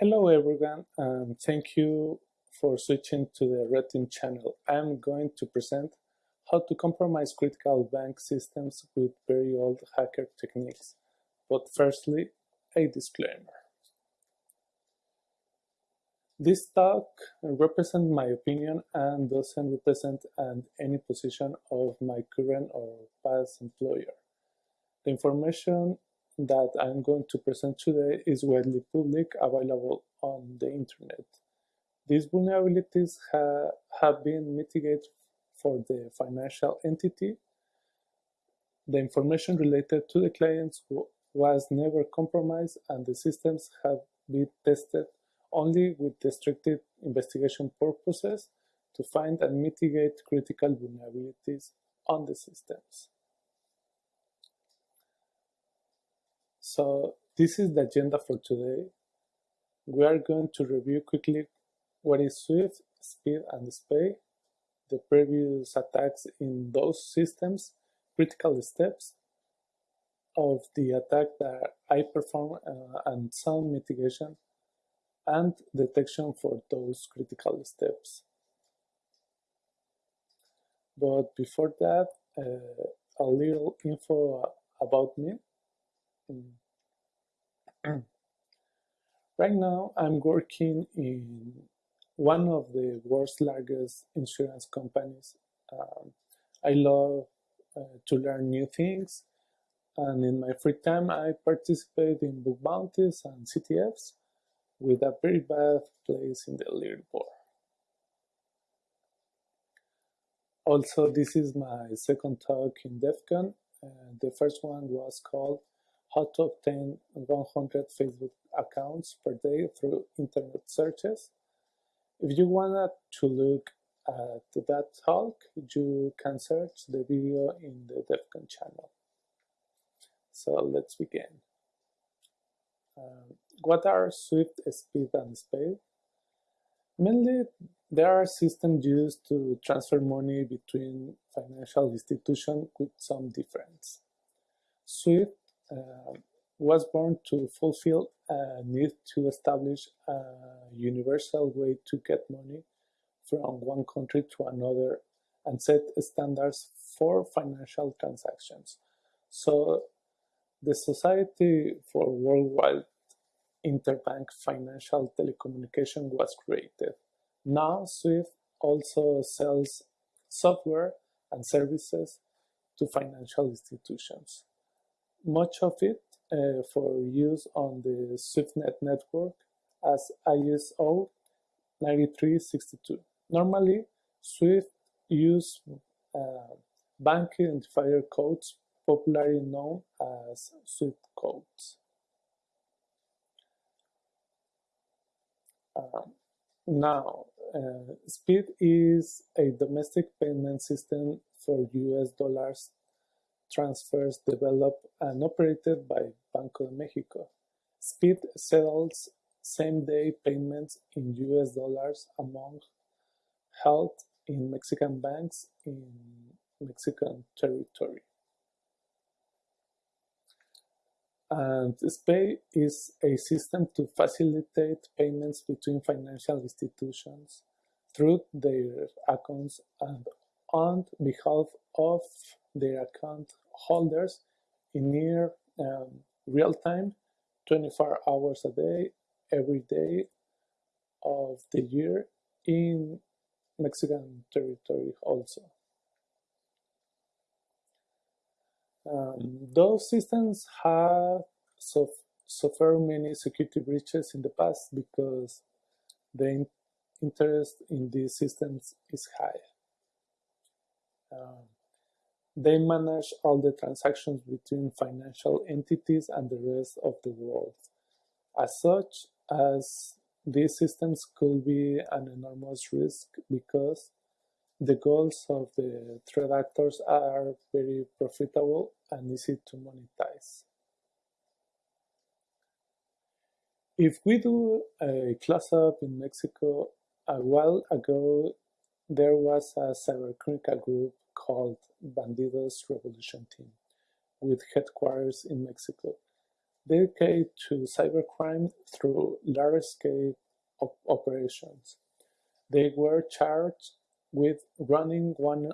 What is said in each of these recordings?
Hello everyone and thank you for switching to the Red Team channel. I'm going to present how to compromise critical bank systems with very old hacker techniques. But firstly, a disclaimer. This talk represents my opinion and doesn't represent an, any position of my current or past employer. The information that I'm going to present today is widely public available on the internet. These vulnerabilities ha have been mitigated for the financial entity. The information related to the clients was never compromised and the systems have been tested only with restricted investigation purposes to find and mitigate critical vulnerabilities on the systems. So this is the agenda for today. We are going to review quickly what is Swift, Speed, and SPAY, the previous attacks in those systems, critical steps of the attack that I perform uh, and sound mitigation and detection for those critical steps. But before that, uh, a little info about me. Mm. right now, I'm working in one of the world's largest insurance companies. Um, I love uh, to learn new things, and in my free time, I participate in book bounties and CTFs with a very bad place in the leaderboard. Also, this is my second talk in DEF CON. Uh, the first one was called how to obtain 100 Facebook accounts per day through internet searches. If you wanted to look at that talk, you can search the video in the DEF CON channel. So let's begin. Um, what are Swift, Speed, and SPAY? Mainly, there are systems used to transfer money between financial institutions with some difference. Swift uh, Uh, was born to fulfill a need to establish a universal way to get money from one country to another and set standards for financial transactions. So the Society for Worldwide Interbank Financial Telecommunication was created. Now SWIFT also sells software and services to financial institutions much of it uh, for use on the SwiftNet network as ISO 9362. Normally, Swift use uh, bank identifier codes popularly known as Swift codes. Uh, now, uh, SPEED is a domestic payment system for US dollars transfers developed and operated by Banco de Mexico. Speed settles same-day payments in US dollars among held in Mexican banks in Mexican territory. And SPAY is a system to facilitate payments between financial institutions through their accounts and on behalf of their account holders in near um, real time, 24 hours a day, every day of the year in Mexican territory also. Um, those systems have suffered many security breaches in the past because the in interest in these systems is high. Um, they manage all the transactions between financial entities and the rest of the world. As such, as these systems could be an enormous risk because the goals of the threat actors are very profitable and easy to monetize. If we do a close-up in Mexico, a while ago there was a cybercriminal group called Bandidos Revolution Team, with headquarters in Mexico. dedicated to cybercrime through large-scale op operations. They were charged with running one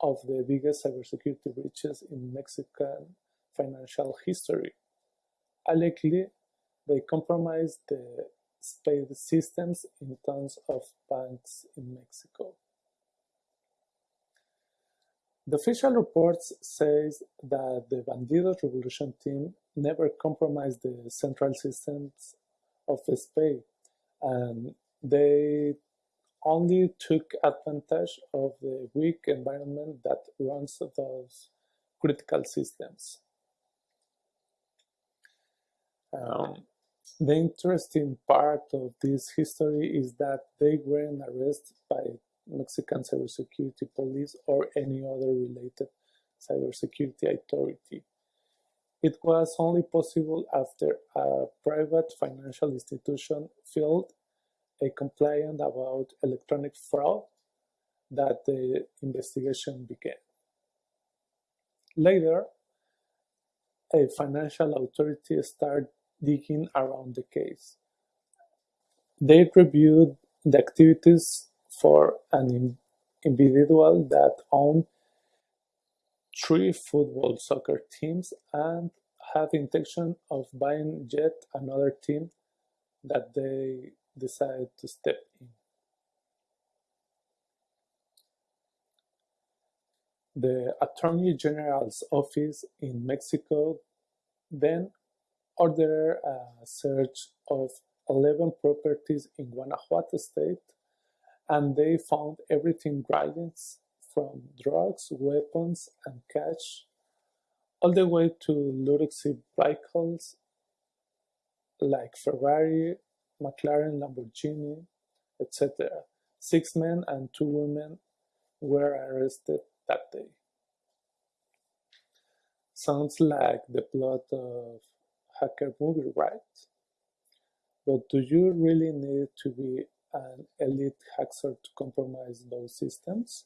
of the biggest cybersecurity breaches in Mexican financial history. Allegedly, they compromised the SPEID systems in tons of banks in Mexico. The official reports says that the Bandidos Revolution team never compromised the central systems of Spain, and they only took advantage of the weak environment that runs those critical systems. Um, the interesting part of this history is that they weren't arrested by Mexican cybersecurity police or any other related cybersecurity authority. It was only possible after a private financial institution filed a complaint about electronic fraud that the investigation began. Later, a financial authority started digging around the case. They reviewed the activities for an individual that owned three football soccer teams and had intention of buying yet another team that they decided to step in. The Attorney General's office in Mexico then ordered a search of 11 properties in Guanajuato state and they found everything brilliant from drugs, weapons, and cash, all the way to luxury vehicles like Ferrari, McLaren, Lamborghini, etc. Six men and two women were arrested that day. Sounds like the plot of hacker movie, right? But do you really need to be an elite hacker to compromise those systems?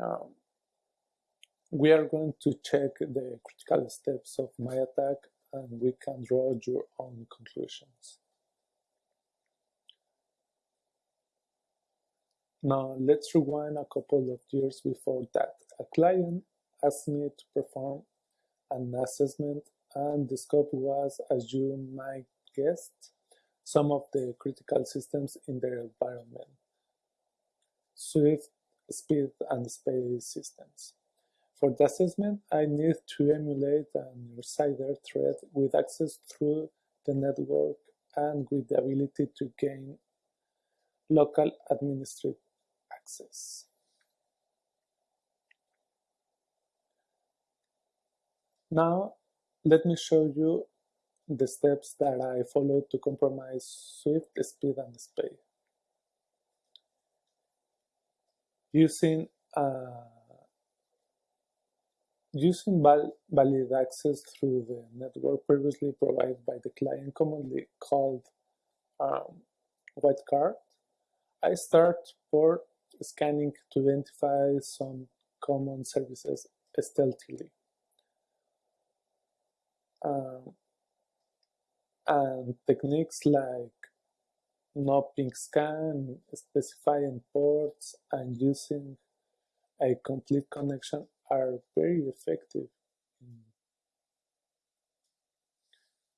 Um, we are going to check the critical steps of my attack and we can draw your own conclusions. Now let's rewind a couple of years before that. A client asked me to perform an assessment and the scope was, as you might guess, some of the critical systems in their environment. Swift, speed, and space systems. For the assessment, I need to emulate an insider threat with access through the network and with the ability to gain local administrative access. Now, let me show you the steps that I followed to compromise Swift, speed, and space. Using uh, using val valid access through the network previously provided by the client, commonly called um, white card, I start port scanning to identify some common services stealthily. Um, and techniques like no ping scan, specifying ports, and using a complete connection are very effective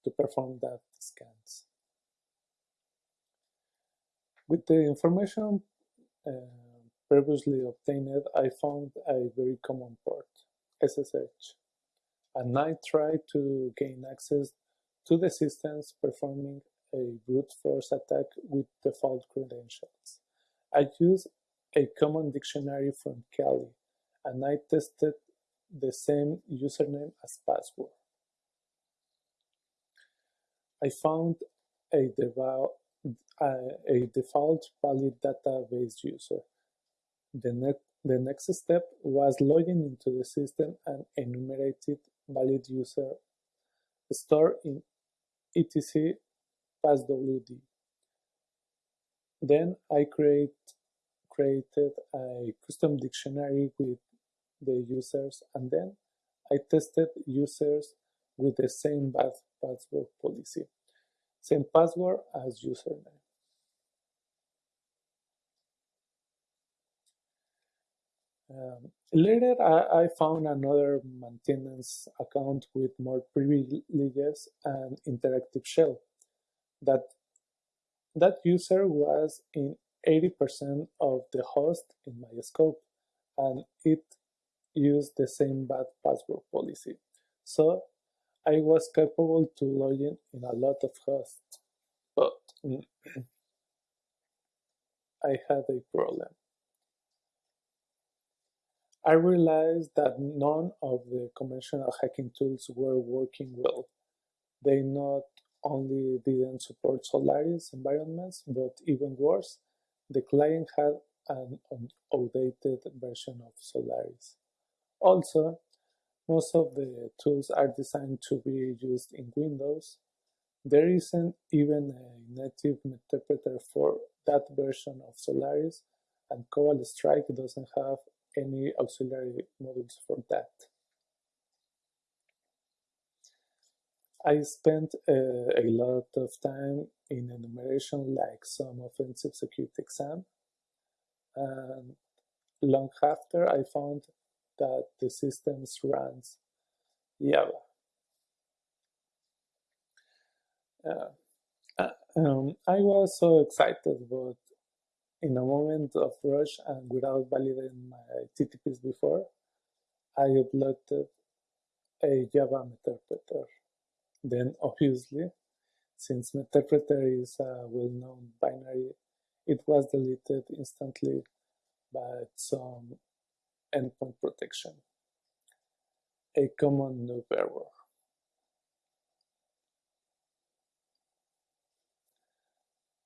to perform that scans. With the information uh, previously obtained, I found a very common port, SSH, and I tried to gain access to the systems performing a brute force attack with default credentials. I used a common dictionary from Kali, and I tested the same username as password. I found a, a default valid database user. The, ne the next step was logging into the system and enumerated valid user stored in etc passwd. Then I create, created a custom dictionary with the users and then I tested users with the same password policy, same password as username. Um, later, I, I, found another maintenance account with more privileges and interactive shell. That that user was in 80% of the host in my scope, and it used the same bad password policy. So I was capable to log in in a lot of hosts, but I had a problem. I realized that none of the conventional hacking tools were working well. They not only didn't support Solaris environments, but even worse, the client had an outdated version of Solaris. Also, most of the tools are designed to be used in Windows. There isn't even a native interpreter for that version of Solaris, and Cobalt Strike doesn't have any auxiliary modules for that. I spent uh, a lot of time in enumeration like some offensive security exam and long after I found that the systems runs Java. Uh, uh, um, I was so excited, but in a moment of rush and without validating my TTPs before, I uploaded a Java interpreter. Then obviously, since Meterpreter is a well-known binary, it was deleted instantly by some endpoint protection, a common noob error.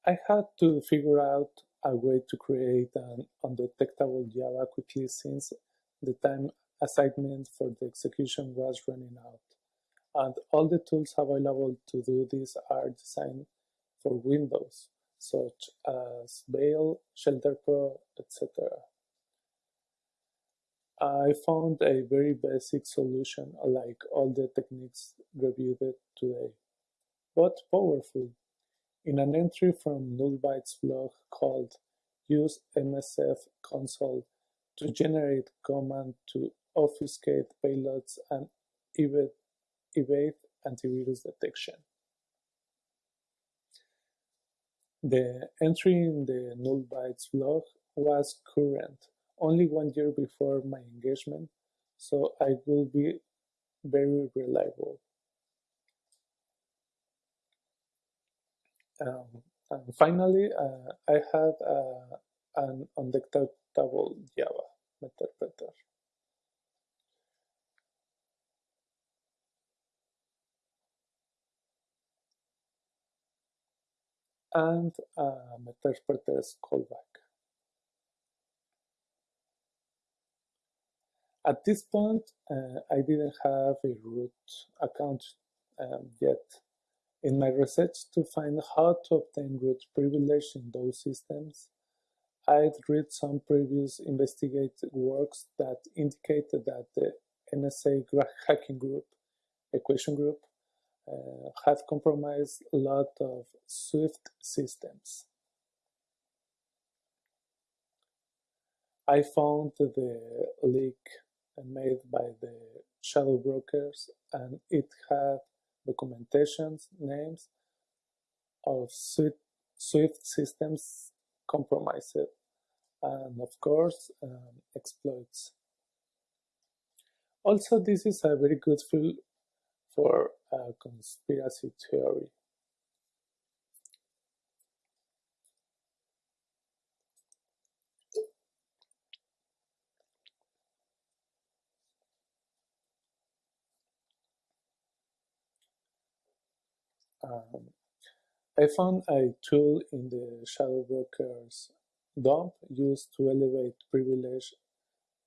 I had to figure out a way to create an undetectable Java quickly since the time assignment for the execution was running out. And all the tools available to do this are designed for Windows, such as Veil, Shelter Pro, etc. I found a very basic solution like all the techniques reviewed today, but powerful. In an entry from Nullbyte's blog called Use MSF console to generate command to obfuscate payloads and evade, antivirus detection. The entry in the Nullbytes blog was current, only one year before my engagement, so I will be very reliable. Um, and finally, uh, I had uh, an undetectable Java interpreter. and uh, interpreter's callback. At this point, uh, I didn't have a root account um, yet, in my research to find how to obtain root privilege in those systems, I'd read some previous investigative works that indicated that the NSA hacking group, equation group, uh, had compromised a lot of Swift systems. I found the leak made by the shadow brokers and it had documentations, names of Swift, Swift systems compromised, and of course um, exploits. Also, this is a very good field for a conspiracy theory. Um, I found a tool in the Shadow Brokers dump used to elevate privilege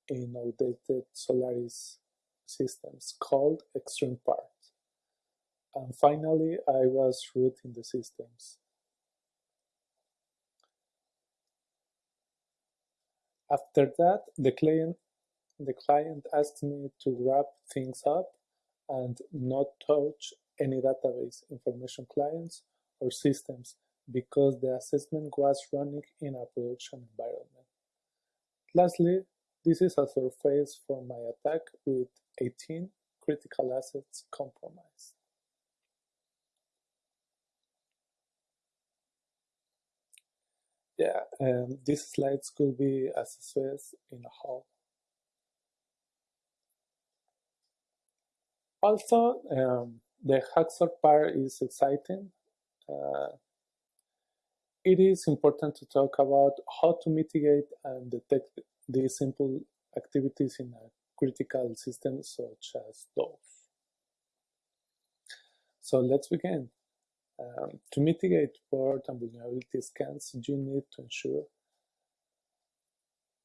in outdated Solaris systems called Extreme Part. And finally, I was root in the systems. After that, the client, the client asks me to wrap things up and not touch any database, information clients, or systems because the assessment was running in a production environment. Lastly, this is a surface for my attack with 18 critical assets compromised. Yeah, um, these slides could be accessed in a whole. Also, um, the Hacksaw part is exciting. Uh, it is important to talk about how to mitigate and detect these simple activities in a critical system such as those. So let's begin. Um, to mitigate port and vulnerability scans, you need to ensure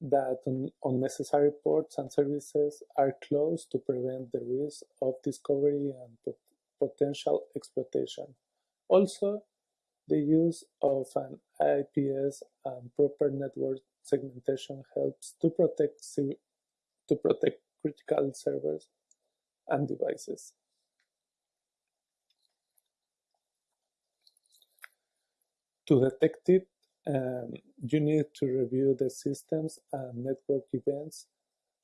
that un unnecessary ports and services are closed to prevent the risk of discovery and pot potential exploitation. Also, the use of an IPS and proper network segmentation helps to protect to protect critical servers and devices. To detect it, um, you need to review the systems and network events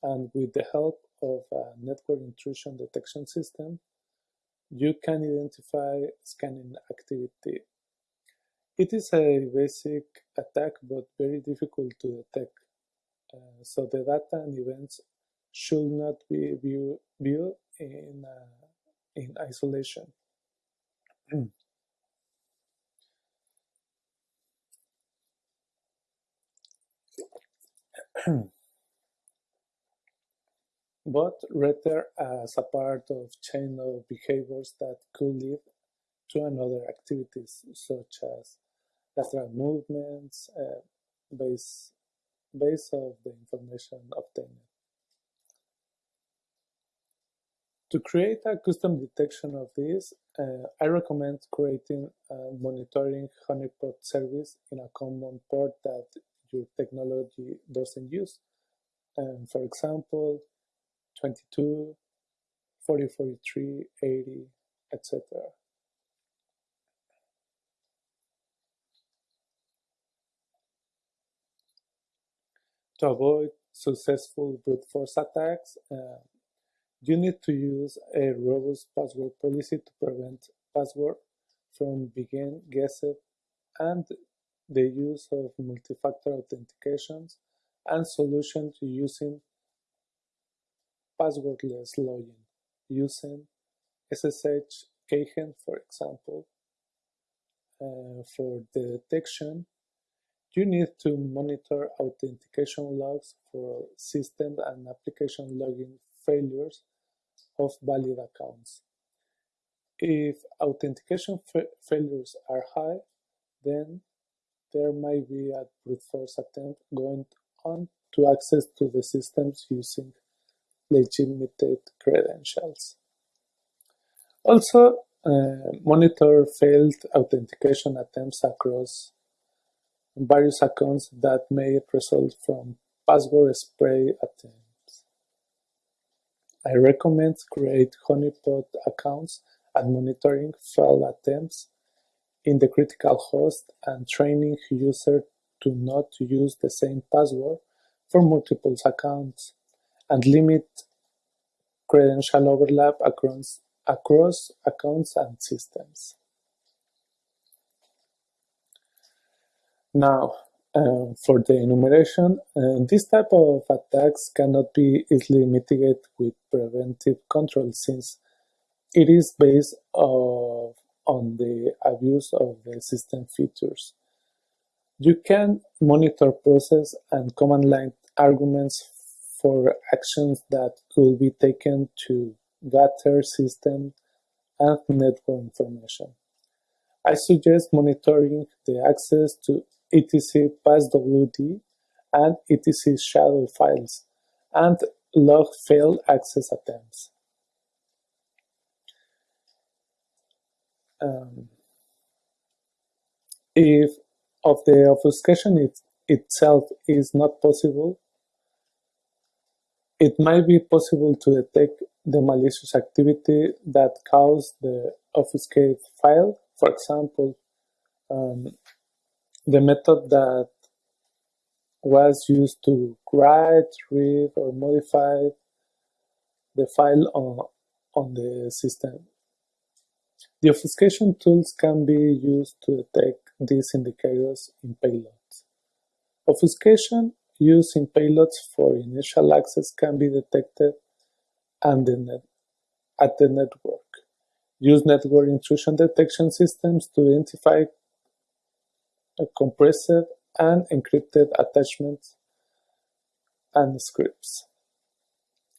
and with the help of a network intrusion detection system, you can identify scanning activity it is a basic attack, but very difficult to detect. Uh, so the data and events should not be view, viewed in, uh, in isolation. but rather as a part of chain of behaviors that could lead to another activities such as lateral movements uh, base, base of the information obtained. To create a custom detection of this, uh, I recommend creating a monitoring honeypot service in a common port that your technology doesn't use. Um, for example, 22, 4043, 80, etc. To avoid successful brute force attacks, uh, you need to use a robust password policy to prevent password from being guessed and the use of multi-factor authentications and solutions using passwordless login using SSH keygen, for example, uh, for the detection you need to monitor authentication logs for system and application login failures of valid accounts. If authentication fa failures are high, then there might be a brute force attempt going on to access to the systems using legitimate credentials. Also, uh, monitor failed authentication attempts across various accounts that may result from password spray attempts. I recommend create honeypot accounts and monitoring failed attempts in the critical host and training users to not use the same password for multiple accounts and limit credential overlap across, across accounts and systems. Now, uh, for the enumeration, uh, this type of attacks cannot be easily mitigated with preventive control since it is based of, on the abuse of the system features. You can monitor process and command line arguments for actions that could be taken to gather system and network information. I suggest monitoring the access to etc passwd and etc shadow files, and log failed access attempts. Um, if of the obfuscation it, itself is not possible, it might be possible to detect the malicious activity that caused the obfuscate file. For example, um, the method that was used to write, read, or modify the file on, on the system. The obfuscation tools can be used to detect these indicators in payloads. Obfuscation used in payloads for initial access can be detected and the at the network. Use network intrusion detection systems to identify compressed and encrypted attachments and scripts.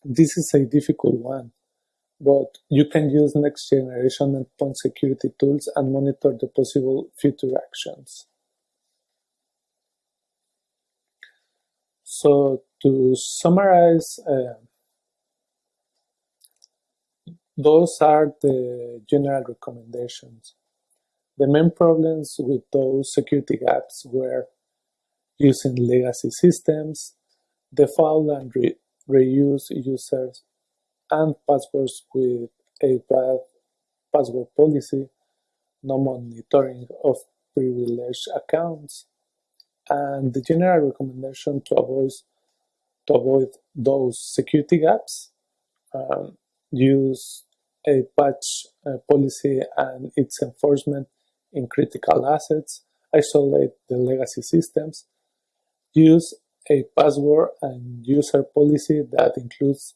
This is a difficult one, but you can use next generation endpoint security tools and monitor the possible future actions. So to summarize, uh, those are the general recommendations. The main problems with those security gaps were using legacy systems, default and re reuse users, and passwords with a bad password policy, no monitoring of privileged accounts, and the general recommendation to avoid to avoid those security gaps, um, use a patch uh, policy and its enforcement in critical assets, isolate the legacy systems, use a password and user policy that includes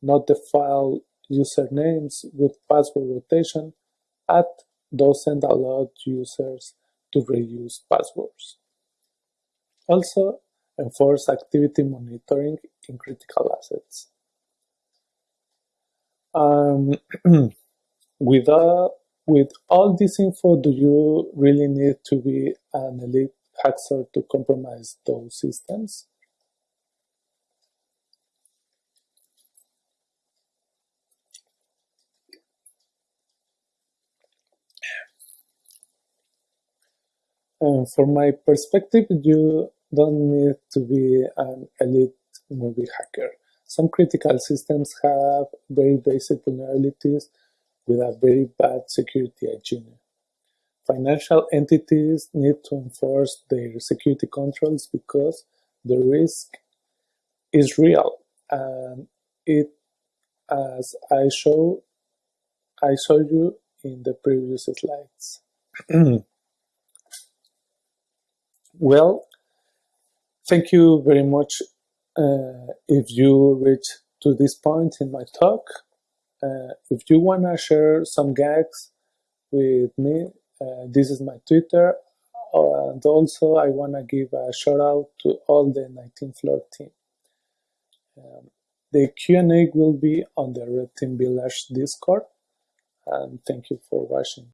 not default usernames with password rotation and doesn't allow users to reuse passwords. Also, enforce activity monitoring in critical assets. Um, with, with all this info, do you really need to be an elite hacker to compromise those systems? And from my perspective, you don't need to be an elite movie hacker. Some critical systems have very basic vulnerabilities with a very bad security hygiene. Financial entities need to enforce their security controls because the risk is real and it as I show I showed you in the previous slides. well, thank you very much uh, if you reach to this point in my talk. Uh, if you want to share some gags with me, uh, this is my Twitter. And also I want to give a shout out to all the 19th floor team. Um, the Q&A will be on the Red Team Village Discord. And thank you for watching.